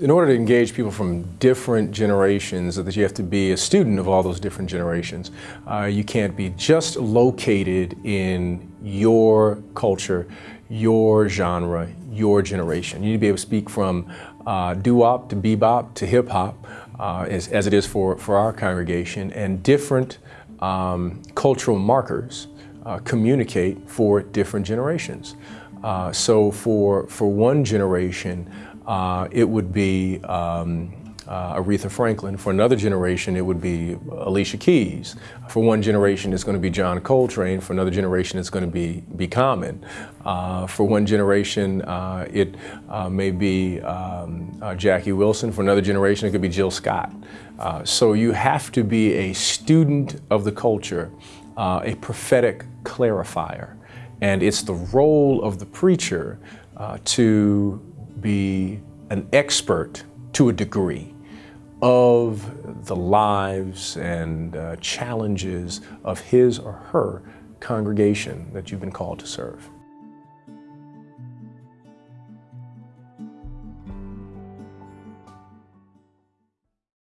in order to engage people from different generations, that you have to be a student of all those different generations. Uh, you can't be just located in your culture, your genre, your generation. You need to be able to speak from uh, doo-wop to bebop to hip-hop, uh, as, as, it is for, for our congregation, and different um, cultural markers uh, communicate for different generations. Uh, so for, for one generation, uh, it would be um, uh, Aretha Franklin. For another generation, it would be Alicia Keys. For one generation, it's going to be John Coltrane. For another generation, it's going to be, be Common. Uh, for one generation, uh, it uh, may be um, uh, Jackie Wilson. For another generation, it could be Jill Scott. So you have to be a student of the culture, a prophetic clarifier. And it's the role of the preacher to be an expert to a degree of the lives and uh, challenges of his or her congregation that you've been called to serve.